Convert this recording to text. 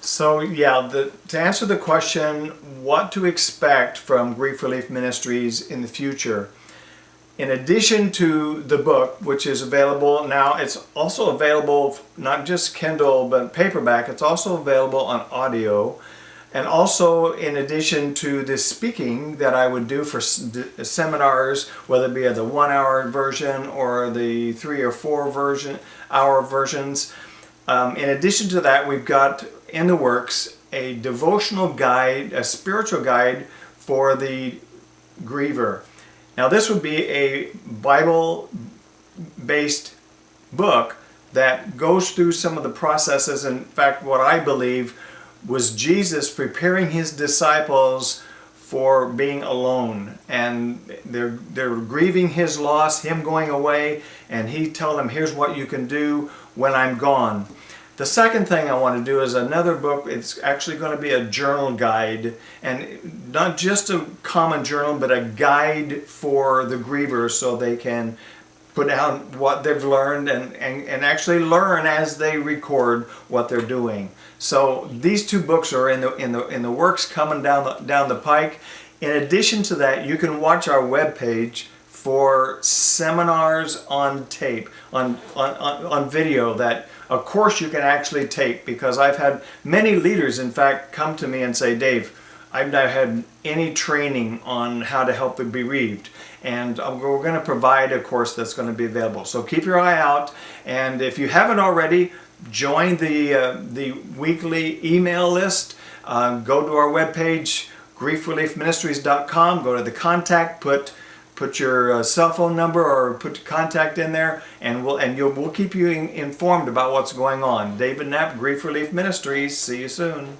So yeah, the, to answer the question, what to expect from Grief Relief Ministries in the future, in addition to the book, which is available now, it's also available not just Kindle but paperback. It's also available on audio. And also in addition to the speaking that I would do for seminars, whether it be the one hour version or the three or four version hour versions, um, in addition to that, we've got in the works a devotional guide, a spiritual guide for the griever. Now this would be a Bible-based book that goes through some of the processes. In fact, what I believe was Jesus preparing his disciples for being alone and they're they're grieving his loss him going away and he tell them here's what you can do when I'm gone the second thing I want to do is another book. It's actually going to be a journal guide and not just a common journal but a guide for the grievers so they can put down what they've learned and, and, and actually learn as they record what they're doing. So these two books are in the, in the, in the works coming down the, down the pike. In addition to that, you can watch our webpage for seminars on tape, on, on, on, on video that a course you can actually take because I've had many leaders in fact come to me and say, Dave, I've not had any training on how to help the bereaved and we're going to provide a course that's going to be available. So keep your eye out and if you haven't already, join the, uh, the weekly email list. Uh, go to our webpage, griefreliefministries.com, go to the contact, put put your uh, cell phone number or put your contact in there and we'll and you'll we'll keep you in, informed about what's going on. David Knapp, Grief Relief Ministries. See you soon.